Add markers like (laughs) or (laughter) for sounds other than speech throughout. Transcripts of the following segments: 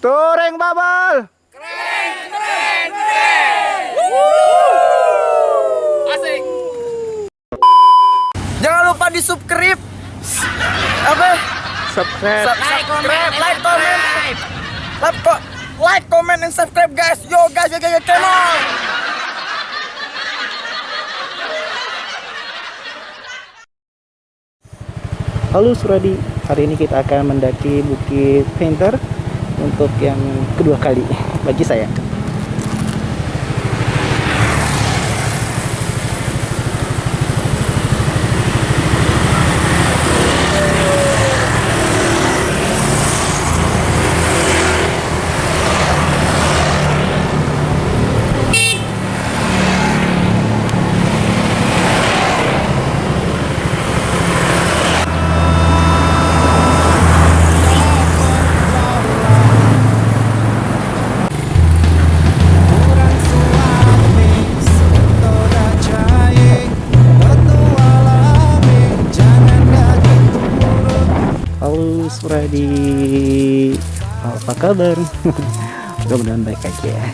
Touring Bubble. Asik. Jangan lupa di subscribe. Apa? Subscribe. Subscribe, like, comment. Like, ko- like, comment, and subscribe guys. Yo guys, yo guys, yo, come on. Halo Suradi, hari ini kita akan mendaki Bukit Painter untuk yang kedua kali bagi saya. Halo Suradi, apa kabar? (laughs) Mudah-mudahan baik aja ya.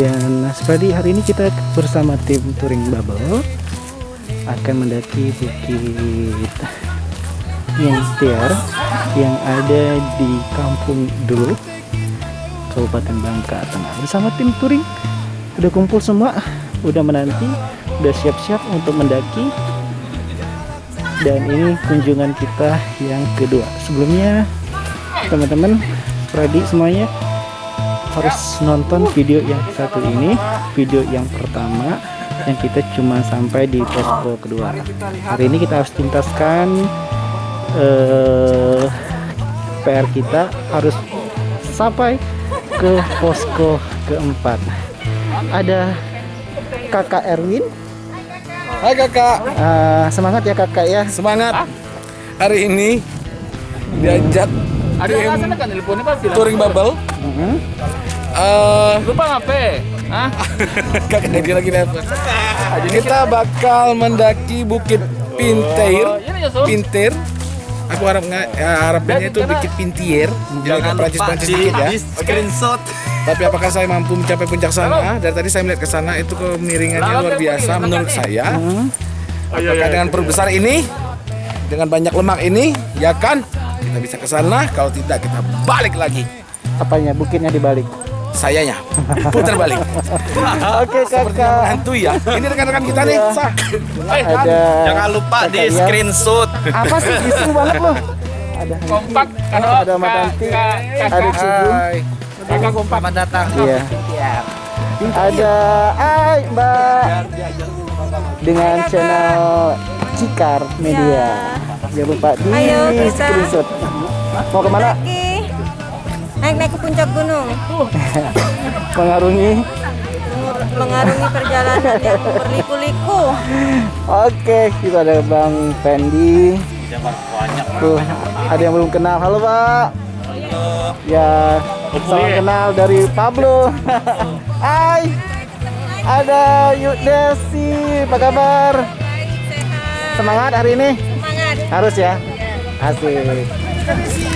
Dan Suradi hari ini kita bersama tim Touring Bubble akan mendaki Bukit Yangtiar yang ada di Kampung Dulu, Kabupaten Bangka Tengah. Bersama tim touring udah kumpul semua, udah menanti, udah siap-siap untuk mendaki dan ini kunjungan kita yang kedua. Sebelumnya teman-teman Pradi semuanya harus nonton video yang satu ini video yang pertama yang kita cuma sampai di posko kedua. Hari ini kita harus tuntaskan eh, PR kita harus sampai ke posko keempat. Ada kakak Erwin Hai kakak, Eh, semangat ya kakak ya semangat. Hari ini diajak tim kan teleponnya pak bilang touring bubble. Mhm. Eh, lupa ngapain Hah? (laughs) kakak lagi lagi apa? Kita bakal mendaki Bukit Pintir. ini ya so Pintir. Aku harap nggak ya, harapannya itu Bukit Pintier. Jadi agak Prancis-Prancis dikit ya. screenshot Tapi apakah saya mampu mencapai puncak sana? Dari tadi saya melihat ke sana itu kemiringannya luar biasa menurut saya. Apakah dengan perut besar ini, dengan banyak lemak ini, ya kan? Kita bisa ke sana. Kalau tidak kita balik lagi. apanya bukitnya dibalik Sayanya putar balik. (laughs) oke Seperti kakak menghantui ya. Ini rekan-rekan kita nih. Sah. ada jangan lupa di screenshot apa sih isu banget loh ada kompak ada Mbak Tanti ada Cigun Hai. Kakak kompak. selamat datang. Iya. Ada Ai Mbak. Dengan channel Cikar Media. Jangan lupa di Ayo, kita. screenshot. Mau ke mana naik-naik ke puncak gunung. (laughs) Mengarungi? Mengarungi perjalanan yang berliku-liku. Oke, kita ada Bang Fendi. Tuh, ada yang belum kenal. Halo, Pak. Ya, salam kenal dari Pablo. (laughs) Hai. Ada Yuk Desi, apa kabar? Semangat hari ini? semangat Harus ya. Asik.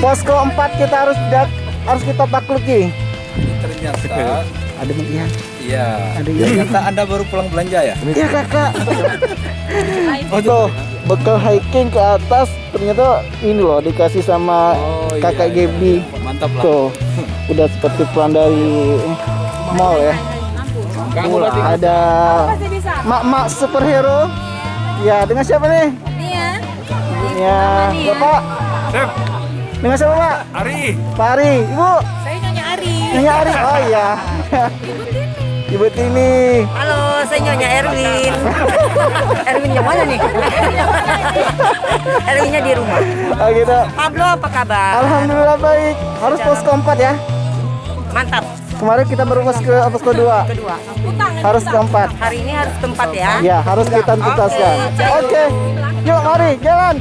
Posko 4 kita harus dak- harus kita takluki. Ternyata, Ada Ian, iya. ada Ian. Ternyata Anda baru pulang belanja ya? Iya kakak. (laughs) Oh tuh bekal hiking ke atas ternyata ini loh dikasih sama Oh, iya, kakak iya. Gaby. Mantap lah. Tuh udah seperti pulang dari mall ya. Ada pasti bisa mak-mak superhero. Ya dengan siapa nih? nih ya Ya bapak. Dengan siapa pak? Ari. Pak Ari. Ibu. saya nyonya Ari Nyonya Ari. Oh iya. Ibu Tini. halo saya nyonya Erwin (laughs) Erwin yang mana nih (laughs) Erwinnya di rumah Oh gitu. Pablo apa kabar Alhamdulillah baik. Harus posko 4 ya. mantap Kemarin kita baru posko posko 2. kedua Harus keempat. hari ini harus tempat ya Ya, harus kita tuntaskan. Oke. Yuk, mari jalan.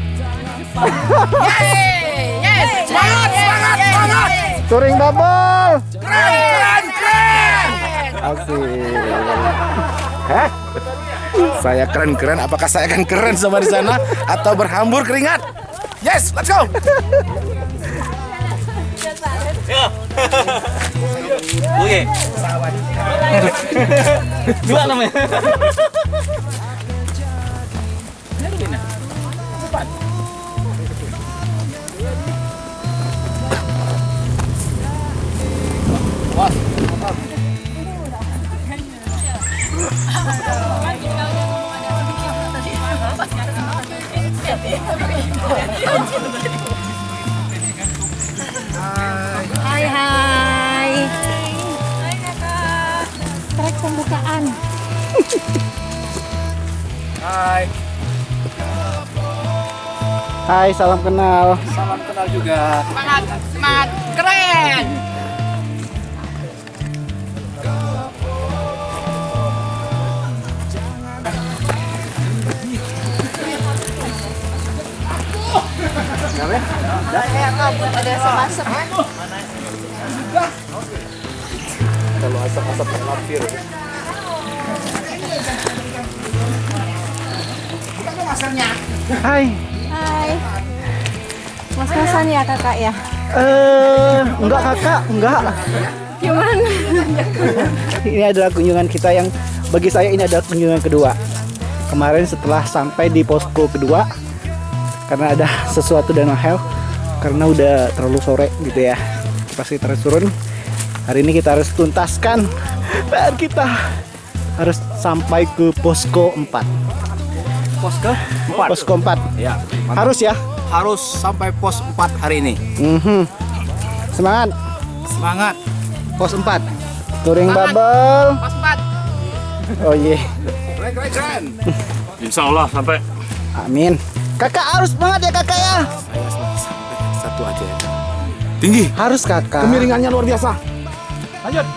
semangat semangat semangat Touring bubble. Keren, keren. Asik. Hah? Saya keren-keren. Apakah saya akan keren sama di sana atau berhambur keringat? Yes, let's go. Oke. Dua namanya. Hai, salam kenal. Salam kenal juga. Semangat, semangat, keren. Ada asap-asap. Kalau asap-asap terlampir. Hai. Hai. Mas-masan ya kakak ya? Eh, enggak kakak, enggak. Gimana? Ini adalah kunjungan kita yang bagi saya ini adalah kunjungan kedua. Kemarin setelah sampai di posko kedua karena ada sesuatu dan hal karena udah terlalu sore gitu ya. Pasti terus turun. Hari ini kita harus tuntaskan (laughs) PR kita. Harus sampai ke posko 4. Pos ke Posko 4. Ya. Harus ya. Harus sampai pos 4 hari ini. Mhm. Semangat. Semangat. Pos 4. Touring bubble. Pas empat. Oh iya. Keren, keren, keren. Insya Allah sampai. Amin. Kakak harus semangat ya kakak ya. Saya sampai satu aja ya. Tinggi. Harus kakak. Kemiringannya luar biasa. Lanjut.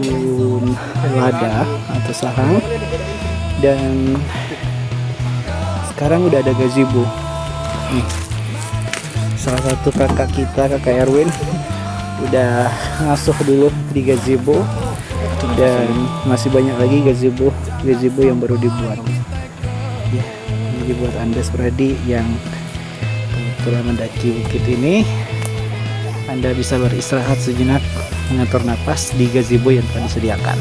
Kebun lada atau sarang. Dan sekarang udah ada gazebo nih salah satu kakak kita kakak Erwin udah ngasuh dulu di gazebo dan masih banyak lagi gazebo gazebo yang baru dibuat. Ya ini dibuat anda Supradi yang kebetulan mendaki bukit ini. Anda bisa beristirahat sejenak mengatur napas di gazebo yang telah disediakan.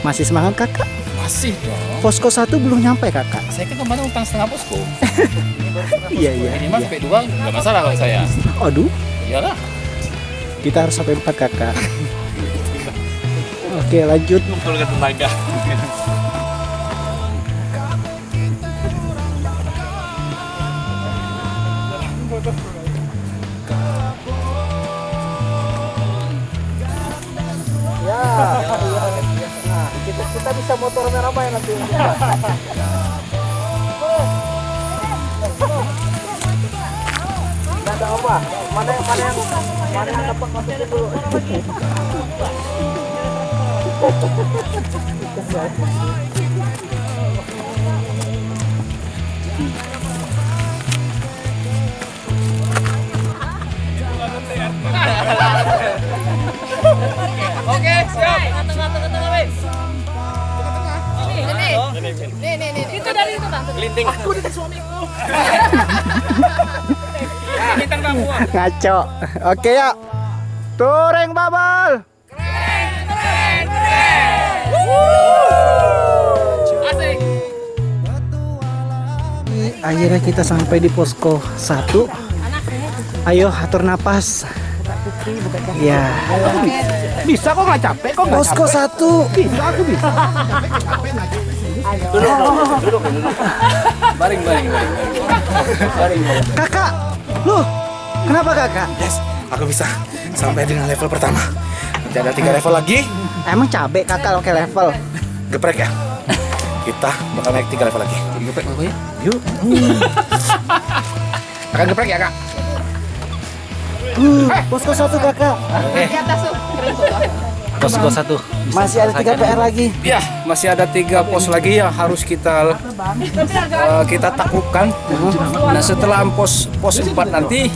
Masih semangat kakak? Masih dong. Posko satu belum nyampe kakak. Saya kan kemarin utang setengah posko. (laughs) Iya iya. Ini iya. sampai dua nggak masalah kalau saya. Aduh, Iyalah. kita harus sampai empat kakak. (laughs) Oke lanjut. Kumpulkan tenaga. Kita, bisa motor merah ya nanti. Ada apa? Mana yang mana yang mana yang dapat masukin dulu? Oke, siap. Dari itu, Bang. Kelinting. Aku dengan suamiku. Bintang tamu. Ngaco. Oke ya. Bubble. Asik. Akhirnya kita sampai di posko 1 Ayo atur napas Ya Bisa kok nggak capek kok nggak Posko 1 Bisa aku bisa. Baring, baring, baring. Kakak Loh Kenapa kakak? Yes, aku bisa sampai dengan level pertama. Nanti ada tiga level lagi. Emang cabe kakak oke level Geprek ya. Kita bakal naik tiga level lagi. Geprek pokoknya. Yuk. (laughs) Akan geprek ya kak. uh, Posko 1 kakak Di atas tuh. Keren tuh. Posko satu. Masih ada 3 PR lagi Ya, masih ada tiga pos lagi yang harus kita eh, kita taklukkan. Nah, setelah pos pos 4 nanti,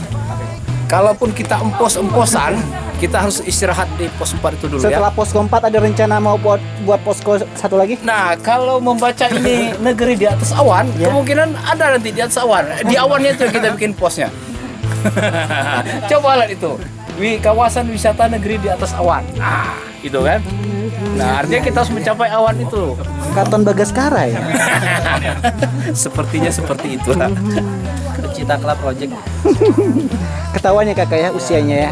kalaupun kita empos-emposan, kita harus istirahat di pos 4 itu dulu Setelah ya. posko 4 ada rencana mau buat buat posko satu lagi? Nah, kalau membaca ini negeri di atas awan, Ya. kemungkinan ada nanti di atas awan. Di awannya itu kita bikin posnya. (laughs) Coba lihat itu. Wi kawasan wisata negeri di atas awan. Nah, gitu kan? Nah, artinya kita harus mencapai awan itu. Karton Bagaskara ya? Sepertinya seperti itu. Cita Club Project Ketawanya kakak ya usianya ya.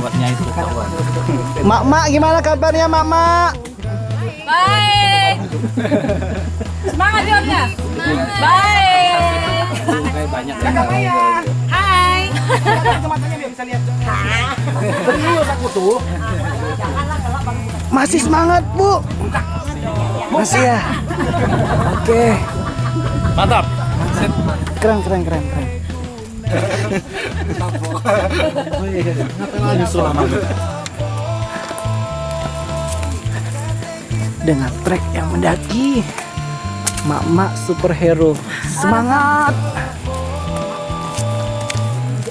buatnya itu kawan. Mak mak gimana kabarnya mak mak? Baik. Semangat jawabnya. Baik. banyak Hai. Masih semangat bu? Masih ya. Oke. Mantap. Keren keren keren keren. Dengan trek yang mendaki, mak-mak superhero semangat.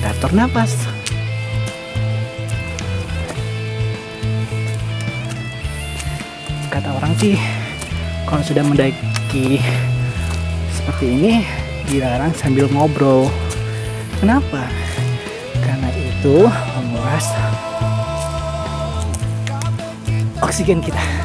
kita nafas kata orang sih kalau sudah mendaki seperti ini dilarang sambil ngobrol. Kenapa? Karena itu menguras oksigen kita.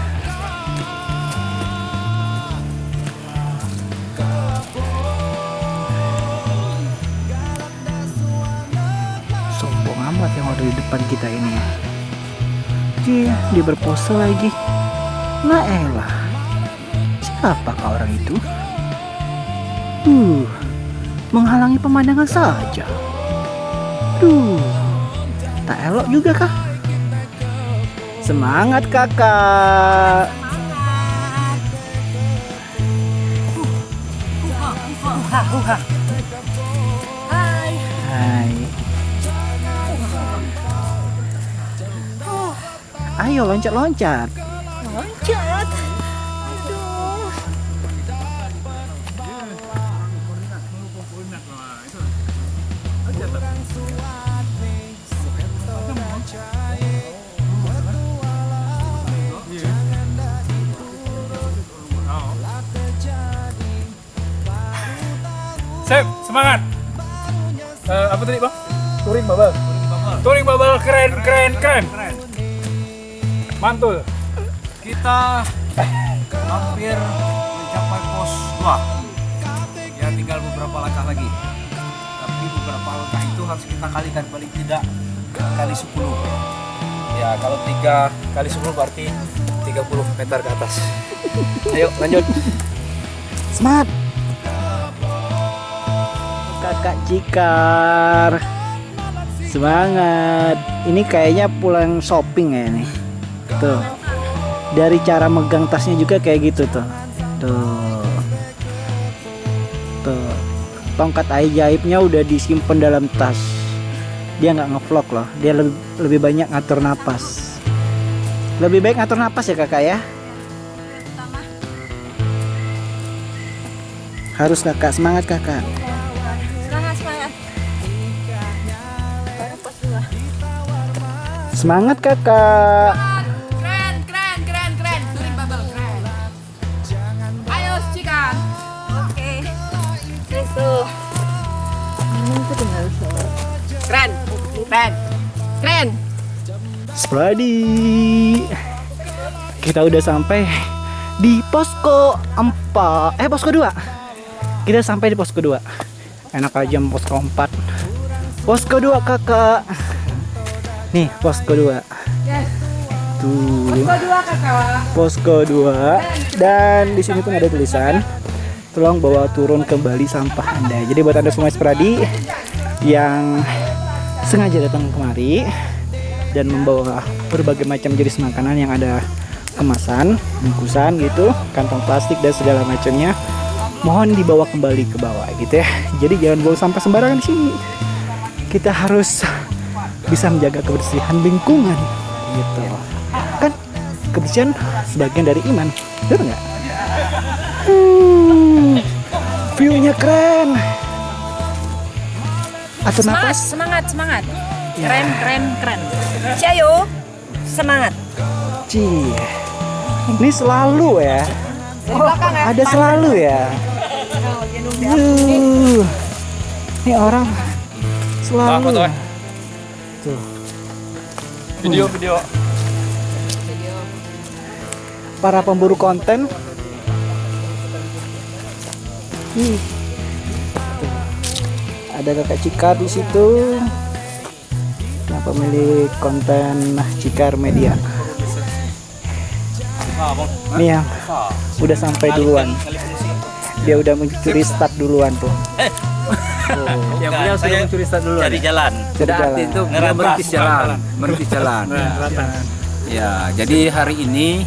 Depan kita ini. Dia, dia berpose lagi. Nah elah, siapakah orang itu? Uh, menghalangi pemandangan saja. Duh, tak elok juga kah? Semangat kakak. Hai. Hai. Ayo loncat-loncat. Loncat. Aduh. Sip, semangat. Eh, apa tadi, Bang? Touring bubble. Touring bubble keren, keren, keren. Mantul. Kita hampir mencapai pos 2. Ya tinggal beberapa langkah lagi. Tapi beberapa langkah itu harus kita kalikan paling tidak kali 10. Ya, kalau 3 kali 10 berarti 30 meter ke atas. (laughs) Ayo, lanjut. Semangat. Kakak Cikar. Semangat. Ini kayaknya pulang shopping ya ini. Tuh. Dari cara megang tasnya juga kayak gitu tuh. Tuh. Tuh. Tongkat ajaibnya udah disimpan dalam tas. Dia nggak ngevlog loh. Dia lebih, lebih banyak ngatur napas. Lebih baik ngatur napas ya kakak ya. Harus kakak semangat kakak. Semangat kakak. Spradi. Kita udah sampai di posko 4. Eh posko 2. Kita sampai di posko 2. Enak aja posko 4. Posko 2 kakak. Nih posko 2. Tuh. Kakak. Posko 2 dan di sini pun ada tulisan tolong bawa turun kembali sampah Anda. Jadi buat Anda semua Spradi yang sengaja datang kemari dan membawa berbagai macam jenis makanan yang ada kemasan, bungkusan gitu, kantong plastik dan segala macamnya. Mohon dibawa kembali ke bawah gitu ya. Jadi jangan bawa sampah sembarangan di sini. Kita harus bisa menjaga kebersihan lingkungan gitu. Kan kebersihan sebagian dari iman, betul nggak? Hmm, view-nya keren. Atau Semangat, napas? semangat, semangat. Keren, keren, keren. Ciao, semangat. Cie. Ini selalu ya. Ada selalu ya. Yuh. Ini orang selalu. Tuh. Video, video. Para pemburu konten. Ih. Tuh. Ada kakak Cikar di situ. Pemilik konten Cikar Media. Nih yang udah sampai duluan. Dia udah mencuri start duluan tuh. (laughs) Yang beliau sudah mencuri start dulu. cari jalan. Cari jalan. itu merintis jalan, merintis jalan. Ya, jadi hari ini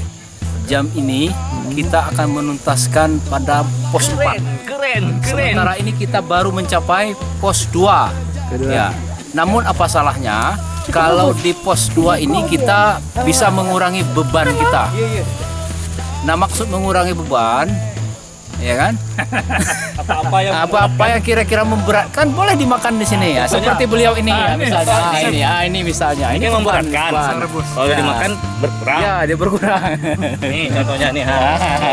jam ini kita akan menuntaskan pada pos 4. Keren, keren. Sementara ini kita baru mencapai pos 2. Kedua. Ya. Namun apa salahnya kalau di pos 2 ini kita bisa mengurangi beban kita. Nah, maksud mengurangi beban ya kan? (laughs) Apa-apa yang (laughs) Apa-apa yang kira-kira memberatkan boleh dimakan di sini ya. Seperti beliau ini ya misalnya. Ah, ini ya, ini misalnya. ini beban, memberatkan. Kalau Ya. dimakan berkurang. Ya, dia berkurang. (laughs) Nih contohnya nih. ha.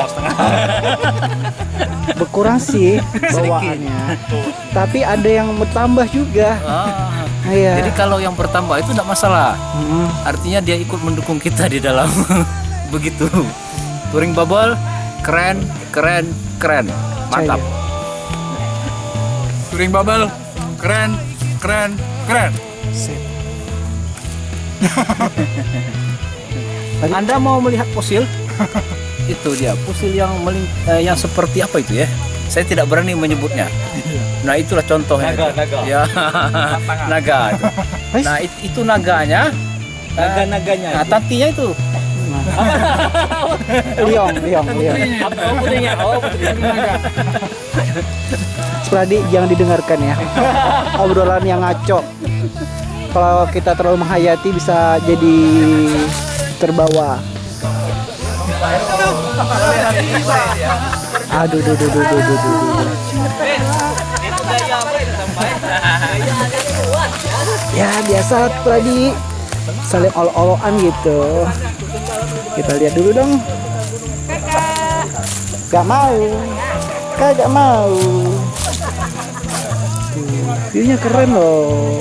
setengah. Berkurang sih bawaannya. Tapi ada yang bertambah juga. Ah, Iya. Jadi kalau yang bertambah itu tidak masalah. Mm. Artinya dia ikut mendukung kita di dalam (laughs) begitu. Touring bubble keren, keren, keren. Mantap. Touring bubble keren, keren, keren. Sip. (laughs) Anda mau melihat fosil? itu dia, fosil yang meling, eh, yang seperti apa itu ya? Saya tidak berani menyebutnya. Nah, itulah contohnya. Naga, itu. naga. Ya, naga. itu. (laughs) Nah, it- itu naganya. Naga-naganya. Nah, tantinya itu. (laughs) Liong, liong, liong. Oh putrinya. Oh putrinya. Spradi jangan didengarkan ya. (laughs) Obrolan yang ngaco. Kalau kita terlalu menghayati bisa jadi terbawa. Aduh, duh, duh, duh, duh, duh, duh, duh. Ya biasa Pradi saling olo-oloan gitu. Kita lihat dulu dong. Gak mau. Kagak mau. View-nya keren loh.